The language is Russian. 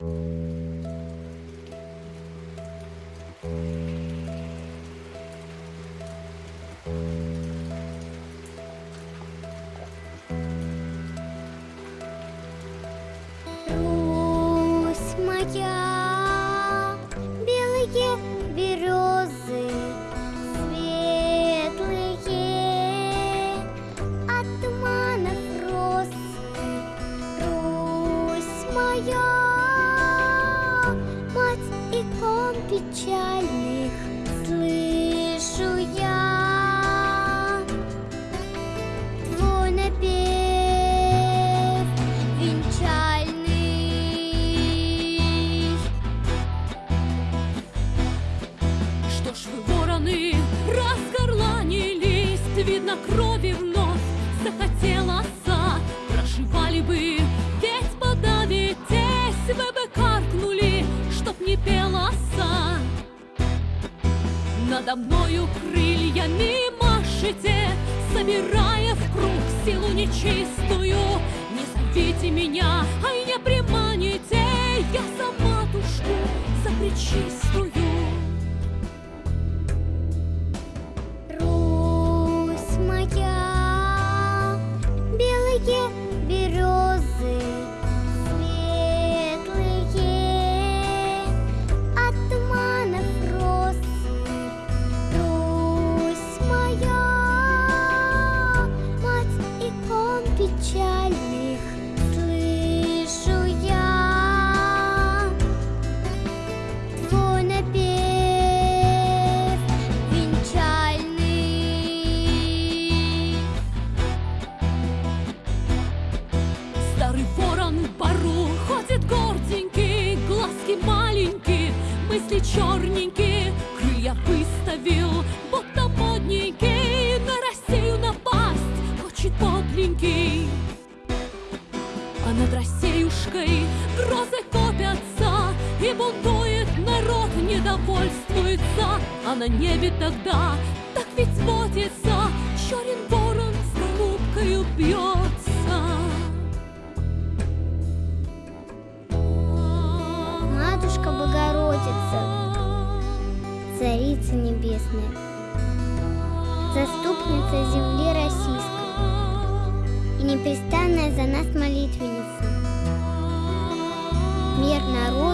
Thank you. 家 Надо мною крыльями машете, Собирая в круг силу нечистую. Не зовите меня, ай не приманите, Я за матушку, за В бару ходит горденький, глазки маленькие, мысли черненькие, крылья выставил, будто модненький, на Россию напасть хочет подленький. А над Россиюшкой грозы копятся, И бунтует народ, недовольствуется, А на небе тогда Матушка Богородица, Царица Небесная, Заступница земли российской и непрестанная за нас молитвенница. Мир народу